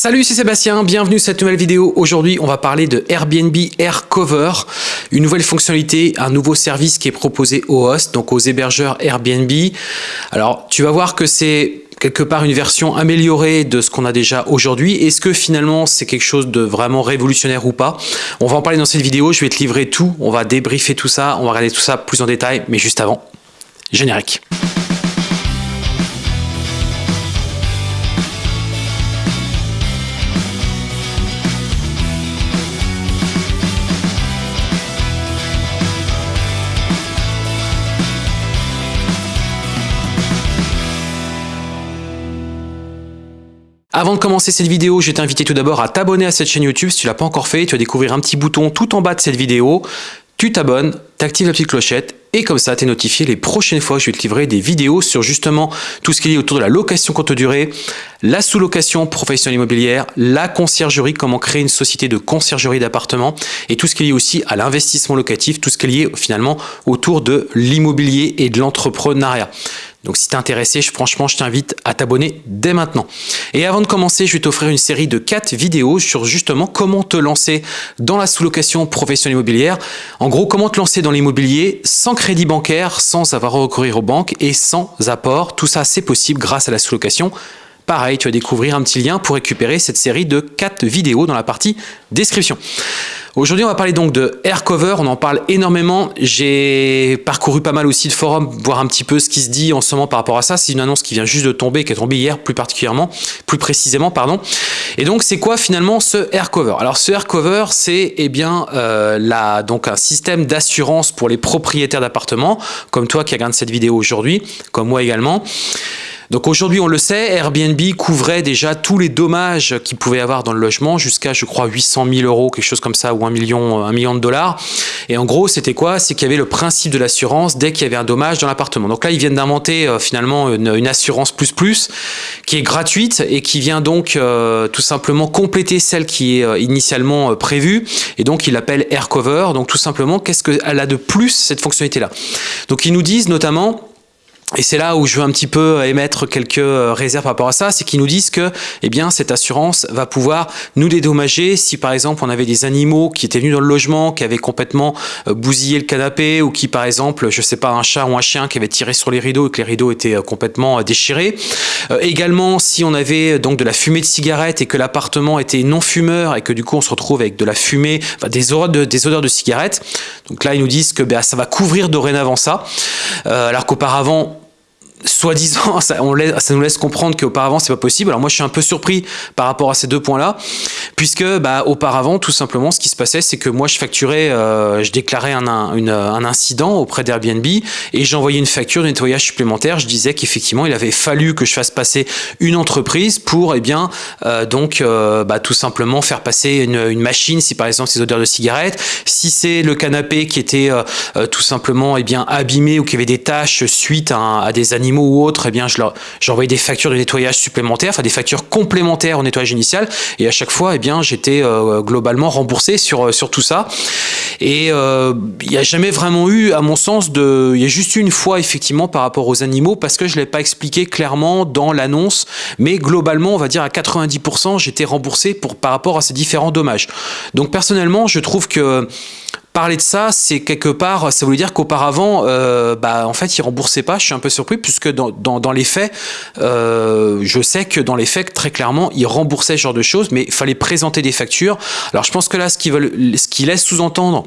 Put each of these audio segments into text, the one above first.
Salut, c'est Sébastien, bienvenue sur cette nouvelle vidéo. Aujourd'hui, on va parler de Airbnb Air Cover, une nouvelle fonctionnalité, un nouveau service qui est proposé aux hosts, donc aux hébergeurs Airbnb. Alors, tu vas voir que c'est quelque part une version améliorée de ce qu'on a déjà aujourd'hui. Est-ce que finalement c'est quelque chose de vraiment révolutionnaire ou pas? On va en parler dans cette vidéo, je vais te livrer tout, on va débriefer tout ça, on va regarder tout ça plus en détail, mais juste avant, générique. Avant de commencer cette vidéo, je vais t'inviter tout d'abord à t'abonner à cette chaîne YouTube si tu l'as pas encore fait. Tu vas découvrir un petit bouton tout en bas de cette vidéo. Tu t'abonnes, tu actives la petite clochette et comme ça, tu es notifié les prochaines fois que je vais te livrer des vidéos sur justement tout ce qui est autour de la location courte durée, la sous-location professionnelle immobilière, la conciergerie, comment créer une société de conciergerie d'appartements et tout ce qui est lié aussi à l'investissement locatif, tout ce qui est lié finalement autour de l'immobilier et de l'entrepreneuriat. Donc si tu es intéressé, franchement, je t'invite à t'abonner dès maintenant. Et avant de commencer, je vais t'offrir une série de 4 vidéos sur justement comment te lancer dans la sous-location professionnelle immobilière. En gros, comment te lancer dans l'immobilier sans crédit bancaire, sans avoir à recourir aux banques et sans apport. Tout ça, c'est possible grâce à la sous-location. Pareil, tu vas découvrir un petit lien pour récupérer cette série de 4 vidéos dans la partie description. Aujourd'hui, on va parler donc de Aircover. On en parle énormément. J'ai parcouru pas mal aussi de forums, voir un petit peu ce qui se dit en ce moment par rapport à ça. C'est une annonce qui vient juste de tomber, qui est tombée hier plus particulièrement, plus précisément, pardon. Et donc, c'est quoi finalement ce Aircover? Alors, ce Aircover, c'est eh bien euh, donc un système d'assurance pour les propriétaires d'appartements, comme toi qui regarde cette vidéo aujourd'hui, comme moi également. Donc aujourd'hui, on le sait, Airbnb couvrait déjà tous les dommages qu'il pouvait avoir dans le logement jusqu'à, je crois, 800 000 euros, quelque chose comme ça, ou un million, un million de dollars. Et en gros, c'était quoi? C'est qu'il y avait le principe de l'assurance dès qu'il y avait un dommage dans l'appartement. Donc là, ils viennent d'inventer euh, finalement une, assurance plus plus qui est gratuite et qui vient donc euh, tout simplement compléter celle qui est euh, initialement prévue. Et donc, ils l'appellent AirCover. Donc tout simplement, qu'est-ce qu'elle a de plus cette fonctionnalité-là? Donc ils nous disent notamment et c'est là où je veux un petit peu émettre quelques euh, réserves par rapport à ça, c'est qu'ils nous disent que eh bien, cette assurance va pouvoir nous dédommager si par exemple on avait des animaux qui étaient venus dans le logement, qui avaient complètement euh, bousillé le canapé ou qui par exemple, je sais pas, un chat ou un chien qui avait tiré sur les rideaux et que les rideaux étaient euh, complètement déchirés. également si on avait donc de la fumée de cigarette et que l'appartement était non fumeur et que du coup on se retrouve avec de la fumée, enfin, des, odeurs de, des odeurs de cigarette. Donc là ils nous disent que ben, ça va couvrir dorénavant ça, alors qu'auparavant soi-disant, ça, nous laisse comprendre qu'auparavant c'est pas possible. Alors moi je suis un peu surpris par rapport à ces deux points-là, puisque bah, auparavant tout simplement ce qui se passait c'est que moi je facturais, euh, je déclarais un, incident auprès d'Airbnb et j'envoyais une facture de nettoyage supplémentaire. Je disais qu'effectivement il avait fallu que je fasse passer une entreprise pour eh bien euh, donc euh, bah, tout simplement faire passer une, machine si par exemple c'est odeurs de cigarette, si c'est le canapé qui était tout simplement eh bien abîmé ou qui avait des taches suite à des animaux ou autres, eh bien, je j'envoyais des factures de nettoyage supplémentaires, enfin des factures complémentaires au nettoyage initial. Et à chaque fois, eh bien, j'étais euh, globalement remboursé sur, euh, sur tout ça. Et euh, il n'y a jamais vraiment eu, à mon sens, de, il y a juste une fois effectivement par rapport aux animaux parce que je l'ai pas expliqué clairement dans l'annonce. Mais globalement, on va dire à 90%, j'étais remboursé pour par rapport à ces différents dommages. Donc personnellement, je trouve que parler de ça, c'est quelque part, ça voulait dire qu'auparavant, euh, bah, en fait, ils remboursaient pas. Je suis un peu surpris puisque dans, dans, les faits, euh, je sais que dans les faits, très clairement, ils remboursaient ce genre de choses, mais il fallait présenter des factures. Alors, je pense que là, ce qu'ils veulent, ce qu'ils laissent sous-entendre,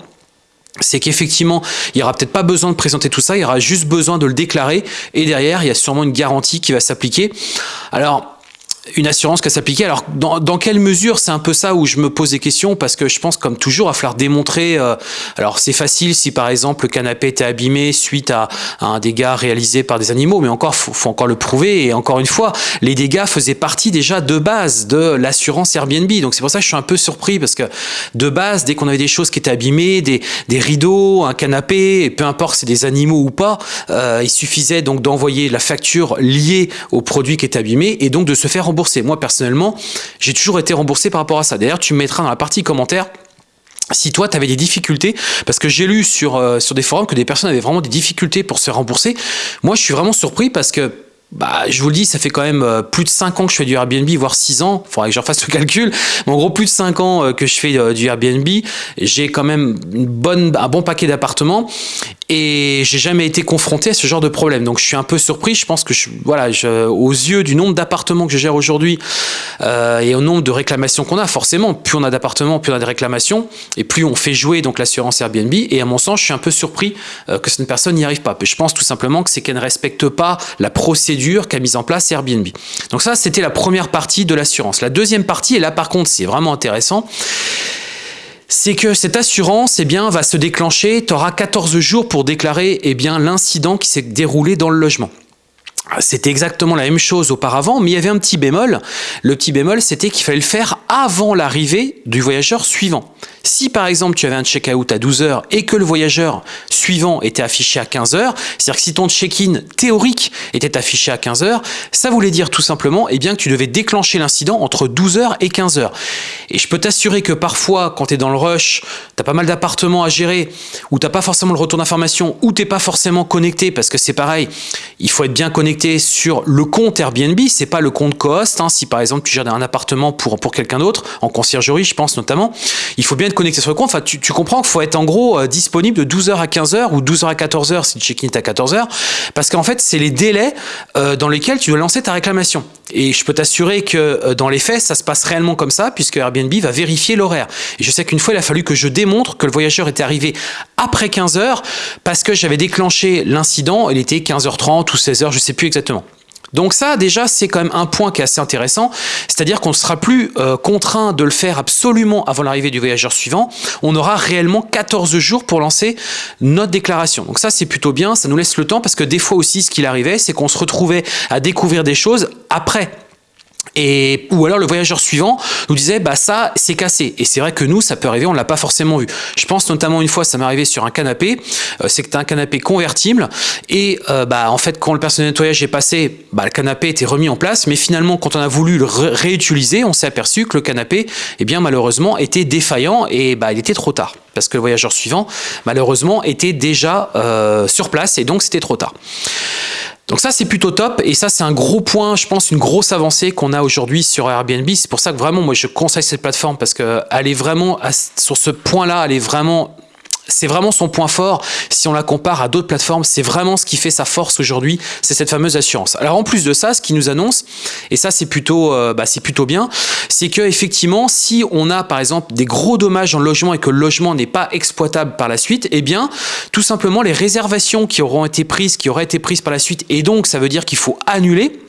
c'est qu'effectivement, il n'y aura peut-être pas besoin de présenter tout ça, il y aura juste besoin de le déclarer, et derrière, il y a sûrement une garantie qui va s'appliquer. Alors, une assurance qui s'appliquer. Alors, dans, dans, quelle mesure C'est un peu ça où je me pose des questions parce que je pense, comme toujours, à falloir démontrer. Euh, alors, c'est facile si par exemple le canapé était abîmé suite à, un dégât réalisé par des animaux, mais encore, faut, faut encore le prouver. Et encore une fois, les dégâts faisaient partie déjà de base de l'assurance Airbnb. Donc, c'est pour ça que je suis un peu surpris parce que de base, dès qu'on avait des choses qui étaient abîmées, des, des rideaux, un canapé, peu importe c'est des animaux ou pas, euh, il suffisait donc d'envoyer la facture liée au produit qui était abîmé et donc de se faire remboursé. Moi, personnellement, j'ai toujours été remboursé par rapport à ça. D'ailleurs, tu me mettras dans la partie commentaire si toi, tu avais des difficultés, parce que j'ai lu euh, sur des forums que des personnes avaient vraiment des difficultés pour se rembourser, moi, je suis vraiment surpris parce que bah, je vous le dis, ça fait quand même euh, plus de 5 ans que je fais du Airbnb, voire 6 ans. Il faudrait que je refasse le calcul. Mais en gros, plus de 5 ans euh, que je fais euh, du Airbnb. J'ai quand même un bon paquet d'appartements et j'ai jamais été confronté à ce genre de problème. Donc je suis un peu surpris. Je pense que voilà, aux yeux du nombre d'appartements que je gère aujourd'hui et au nombre de réclamations qu'on a, forcément, plus on a d'appartements, plus on a de réclamations et plus on fait jouer l'assurance Airbnb. Et à mon sens, je suis un peu surpris que cette personne n'y arrive pas. Je pense tout simplement que c'est qu'elle ne respecte pas la procédure qu'a mise en place Airbnb. Donc ça, c'était la première partie de l'assurance. La deuxième partie, et là par contre, c'est vraiment intéressant c'est que cette assurance eh bien, va se déclencher, tu auras 14 jours pour déclarer eh l'incident qui s'est déroulé dans le logement. C'était exactement la même chose auparavant, mais il y avait un petit bémol. Le petit bémol, c'était qu'il fallait le faire avant l'arrivée du voyageur suivant. Si par exemple tu avais un check-out à 12h et que le voyageur suivant était affiché à 15h, c'est-à-dire que si ton check-in théorique était affiché à 15h, ça voulait dire tout simplement eh bien, que tu devais déclencher l'incident entre 12h et 15h. Et je peux t'assurer que parfois, quand tu es dans le rush, tu as pas mal d'appartements à gérer, ou tu pas forcément le retour d'information, ou tu pas forcément connecté, parce que c'est pareil, il faut être bien connecté sur le compte Airbnb, c'est pas le compte Cohost. Hein. Si par exemple tu gères un appartement pour, quelqu'un d'autre, en conciergerie je pense notamment, il faut bien connecté sur le compte, tu, comprends qu'il faut être en gros euh, disponible de 12h à 15h ou 12h à 14h si le check-in est à 14h, parce qu'en fait, c'est les délais euh, dans lesquels tu dois lancer ta réclamation. Et je peux t'assurer que euh, dans les faits, ça se passe réellement comme ça, puisque Airbnb va vérifier l'horaire. Et je sais qu'une fois, il a fallu que je démontre que le voyageur était arrivé après 15h, parce que j'avais déclenché l'incident, il était 15h30 ou 16h, je sais plus exactement. Donc ça, déjà, c'est quand même un point qui est assez intéressant, c'est-à-dire qu'on ne sera plus euh, contraint de le faire absolument avant l'arrivée du voyageur suivant, on aura réellement 14 jours pour lancer notre déclaration. Donc ça, c'est plutôt bien, ça nous laisse le temps, parce que des fois aussi, ce qu'il arrivait, c'est qu'on se retrouvait à découvrir des choses après et, ou alors le voyageur suivant nous disait bah ça c'est cassé. Et c'est vrai que nous ça peut arriver on l'a pas forcément vu. Je pense notamment une fois ça m'est arrivé sur un canapé euh, tu un canapé convertible et euh, bah en fait quand le personnel de nettoyage est passé bah, le canapé était remis en place. Mais finalement quand on a voulu le réutiliser on s'est aperçu que le canapé eh bien malheureusement était défaillant et bah il était trop tard parce que le voyageur suivant malheureusement était déjà euh, sur place et donc c'était trop tard donc ça, c'est plutôt top et ça, c'est un gros point, je pense, une grosse avancée qu'on a aujourd'hui sur Airbnb. C'est pour ça que vraiment, moi, je conseille cette plateforme parce qu'elle est vraiment, sur ce point-là, elle est vraiment c'est vraiment son point fort. Si on la compare à d'autres plateformes, c'est vraiment ce qui fait sa force aujourd'hui, c'est cette fameuse assurance. Alors en plus de ça, ce qui nous annonce, et ça c'est plutôt, euh, bah, c'est plutôt bien, c'est que effectivement, si on a par exemple des gros dommages dans le logement et que le logement n'est pas exploitable par la suite, eh bien tout simplement les réservations qui auront été prises, qui auraient été prises par la suite, et donc ça veut dire qu'il faut annuler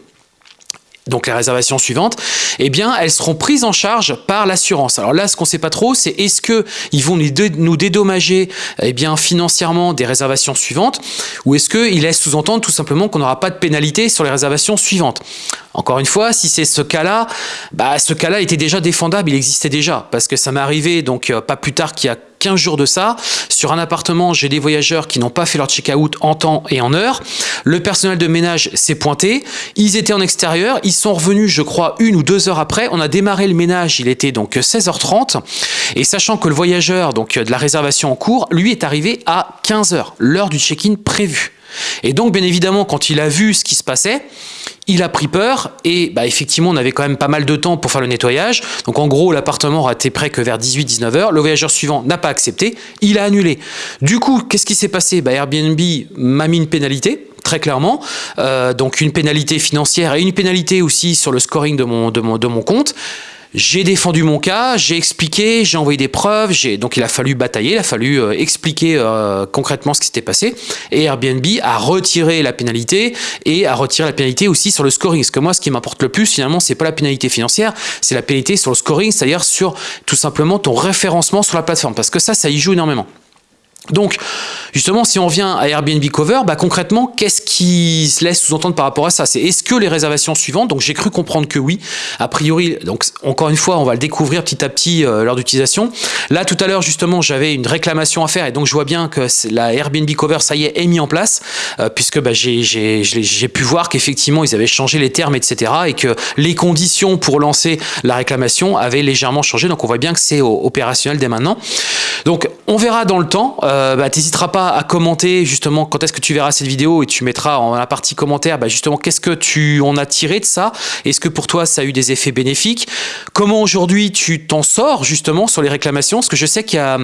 donc les réservations suivantes, eh bien elles seront prises en charge par l'assurance. Alors là, ce qu'on ne sait pas trop, c'est est-ce que ils vont nous dédommager eh bien financièrement des réservations suivantes, ou est-ce qu'ils laissent sous-entendre tout simplement qu'on n'aura pas de pénalité sur les réservations suivantes. Encore une fois, si c'est ce cas-là, bah, ce cas-là était déjà défendable, il existait déjà, parce que ça m'est arrivé donc euh, pas plus tard qu'il y a 15 jours de ça. Sur un appartement, j'ai des voyageurs qui n'ont pas fait leur check-out en temps et en heure. Le personnel de ménage s'est pointé. Ils étaient en extérieur. Ils sont revenus, je crois, une ou deux heures après. On a démarré le ménage. Il était donc 16h30. Et sachant que le voyageur donc de la réservation en cours, lui est arrivé à 15h, l'heure du check-in prévu. Et donc, bien évidemment, quand il a vu ce qui se passait, il a pris peur et bah, effectivement, on avait quand même pas mal de temps pour faire le nettoyage. Donc, en gros, l'appartement aura été prêt que vers 18-19 heures. Le voyageur suivant n'a pas accepté, il a annulé. Du coup, qu'est-ce qui s'est passé? Bah, Airbnb m'a mis une pénalité très clairement. Euh, donc une pénalité financière et une pénalité aussi sur le scoring de mon, de mon compte. J'ai défendu mon cas, j'ai expliqué, j'ai envoyé des preuves, donc il a fallu batailler, il a fallu euh, expliquer euh, concrètement ce qui s'était passé. Et Airbnb a retiré la pénalité et a retiré la pénalité aussi sur le scoring. Parce que moi, ce qui m'importe le plus, finalement, c'est pas la pénalité financière, c'est la pénalité sur le scoring, c'est-à-dire sur tout simplement ton référencement sur la plateforme. Parce que ça, ça y joue énormément. Donc, justement, si on revient à Airbnb Cover, bah, concrètement, qu'est-ce qui se laisse sous-entendre par rapport à ça? C'est est-ce que les réservations suivantes, donc j'ai cru comprendre que oui, a priori, donc encore une fois, on va le découvrir petit à petit euh, lors d'utilisation. Là, tout à l'heure, justement, j'avais une réclamation à faire et donc je vois bien que la Airbnb Cover, ça y est, est mis en place, euh, puisque bah, j'ai pu voir qu'effectivement, ils avaient changé les termes, etc. et que les conditions pour lancer la réclamation avaient légèrement changé, donc on voit bien que c'est opérationnel dès maintenant. Donc, on verra dans le temps. Euh, bah, T'hésiteras pas à commenter justement quand est-ce que tu verras cette vidéo et tu mettras en la partie commentaire bah, justement qu'est-ce que tu en as tiré de ça? Est-ce que pour toi ça a eu des effets bénéfiques? Comment aujourd'hui tu t'en sors justement sur les réclamations? Parce que je sais qu'il y a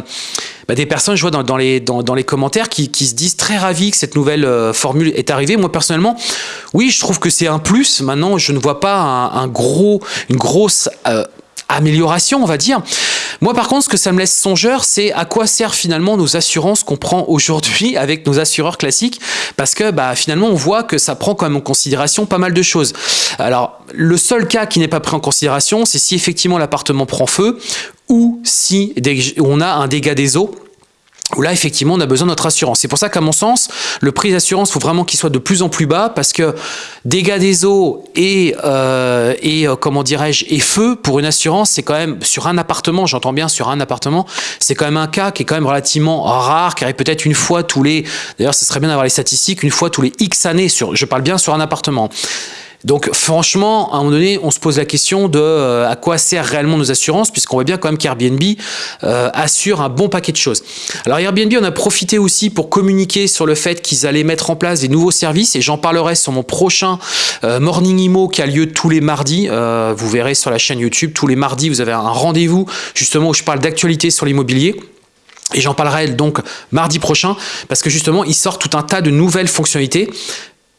bah, des personnes, je vois dans, les, commentaires, qui, se disent très ravis que cette nouvelle euh, formule est arrivée. Moi personnellement, oui, je trouve que c'est un plus. Maintenant, je ne vois pas un, gros, une grosse euh, amélioration, on va dire. Moi, par contre, ce que ça me laisse songeur, c'est à quoi servent finalement nos assurances qu'on prend aujourd'hui avec nos assureurs classiques, parce que bah, finalement, on voit que ça prend quand même en considération pas mal de choses. Alors, le seul cas qui n'est pas pris en considération, c'est si effectivement l'appartement prend feu ou si on a un dégât des eaux où là, effectivement, on a besoin de notre assurance. C'est pour ça qu'à mon sens, le prix d'assurance, faut vraiment qu'il soit de plus en plus bas parce que dégâts des eaux et, euh, et euh, comment dirais-je, et feu, pour une assurance, c'est quand même, sur un appartement, j'entends bien sur un appartement, c'est quand même un cas qui est quand même relativement rare, qui arrive peut-être une fois tous les, d'ailleurs, ce serait bien d'avoir les statistiques, une fois tous les X années, sur, je parle bien sur un appartement. Donc franchement, à un moment donné, on se pose la question de euh, à quoi servent réellement nos assurances, puisqu'on voit bien quand même qu'Airbnb euh, assure un bon paquet de choses. Alors Airbnb, on a profité aussi pour communiquer sur le fait qu'ils allaient mettre en place des nouveaux services, et j'en parlerai sur mon prochain euh, Morning Imo qui a lieu tous les mardis. vous verrez sur la chaîne YouTube, tous les mardis, vous avez un rendez-vous justement où je parle d'actualité sur l'immobilier. Et j'en parlerai donc mardi prochain parce que justement, il sort tout un tas de nouvelles fonctionnalités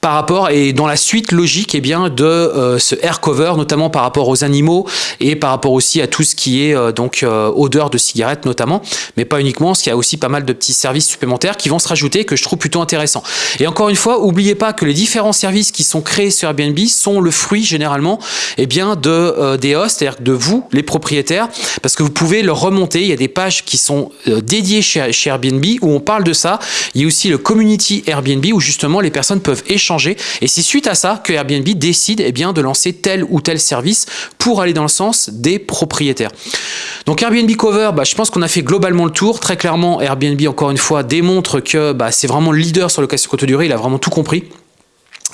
par rapport et dans la suite logique eh bien de euh, ce air cover notamment par rapport aux animaux et par rapport aussi à tout ce qui est euh, donc euh, odeur de cigarette notamment. Mais pas uniquement parce qu'il y a aussi pas mal de petits services supplémentaires qui vont se rajouter que je trouve plutôt intéressant. Et encore une fois oubliez pas que les différents services qui sont créés sur Airbnb sont le fruit généralement eh bien de des hosts c'est-à-dire de vous les propriétaires parce que vous pouvez le remonter. Il y a des pages qui sont dédiées chez, chez Airbnb où on parle de ça. Il y a aussi le community Airbnb où justement les personnes peuvent échanger et c'est suite à ça que Airbnb décide eh bien, de lancer tel ou tel service pour aller dans le sens des propriétaires. Donc Airbnb Cover, bah, je pense qu'on a fait globalement le tour. Très clairement, Airbnb, encore une fois, démontre que bah, c'est vraiment le leader sur le location courte durée. Il a vraiment tout compris.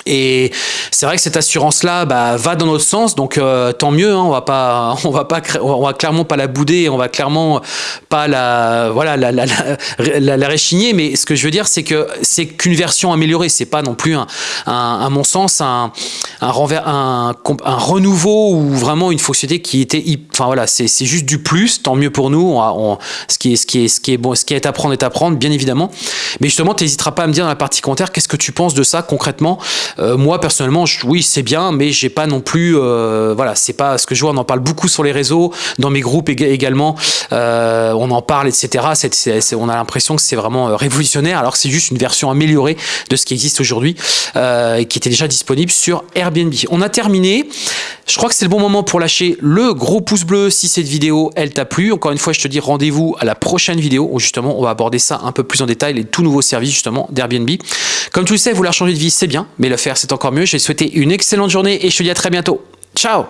Et c'est vrai que cette assurance-là bah, va dans notre sens, donc euh, tant mieux. Hein, on va pas, on va pas, on va clairement pas la bouder, on va clairement pas la, voilà, la, réchigner. Mais ce que je veux dire, c'est que c'est qu'une version améliorée. C'est pas non plus à mon sens, un, renouveau ou vraiment une fonctionnalité qui était, enfin voilà, c'est juste du plus. Tant mieux pour nous. Ce qui est, bon, ce qui est à prendre est à prendre, bien évidemment. Mais justement, tu n'hésiteras pas à me dire dans la partie commentaire qu'est-ce que tu penses de ça concrètement? Euh, moi personnellement, oui c'est bien, mais j'ai pas non plus, euh, voilà, c'est pas ce que je vois. On en parle beaucoup sur les réseaux, dans mes groupes également. Euh, on en parle, etc. on a l'impression que c'est vraiment révolutionnaire, alors que c'est juste une version améliorée de ce qui existe aujourd'hui et qui était déjà disponible sur Airbnb. On a terminé. Je crois que c'est le bon moment pour lâcher le gros pouce bleu si cette vidéo elle t'a plu. Encore une fois, je te dis rendez-vous à la prochaine vidéo où justement on va aborder ça un peu plus en détail, les tout nouveaux services justement d'Airbnb. Comme tu le sais, vouloir changer de vie c'est bien, mais le faire c'est encore mieux. Je vais une excellente journée et je te dis à très bientôt. Ciao